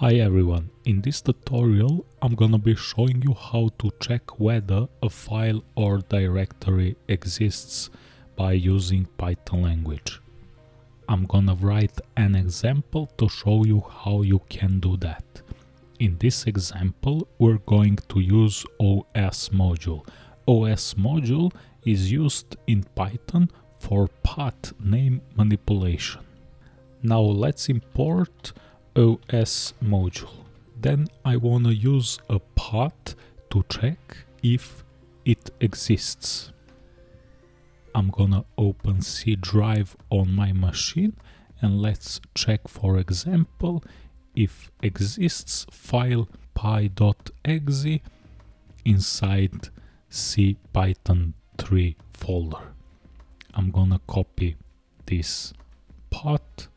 Hi everyone, in this tutorial I'm gonna be showing you how to check whether a file or directory exists by using Python language. I'm gonna write an example to show you how you can do that. In this example we're going to use OS module. OS module is used in Python for path name manipulation. Now let's import OS module. Then I want to use a path to check if it exists. I'm gonna open C drive on my machine and let's check for example if exists file py.exe inside C Python 3 folder. I'm gonna copy this path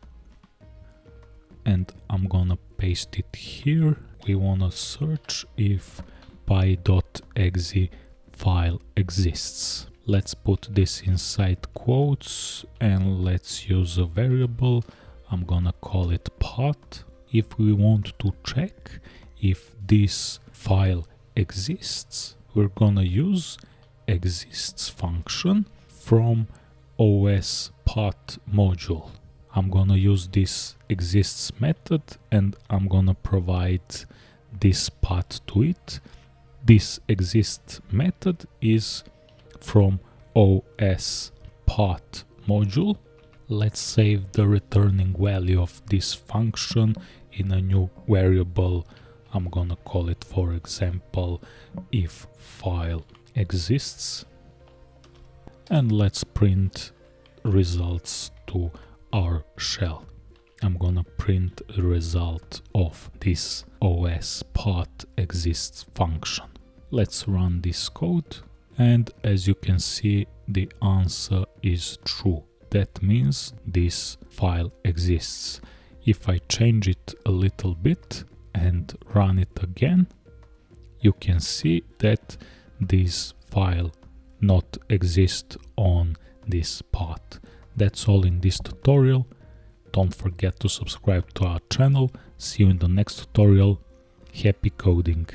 and I'm gonna paste it here. We wanna search if py.exe file exists. Let's put this inside quotes and let's use a variable. I'm gonna call it path. If we want to check if this file exists, we're gonna use exists function from os path module. I'm gonna use this exists method and I'm gonna provide this path to it. This exists method is from OS path module. Let's save the returning value of this function in a new variable. I'm gonna call it for example if file exists and let's print results to our shell. I'm gonna print a result of this OS path exists function. Let's run this code and as you can see the answer is true. That means this file exists. If I change it a little bit and run it again, you can see that this file not exist on this path. That's all in this tutorial. Don't forget to subscribe to our channel. See you in the next tutorial. Happy coding!